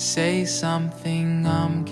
Say something, I'm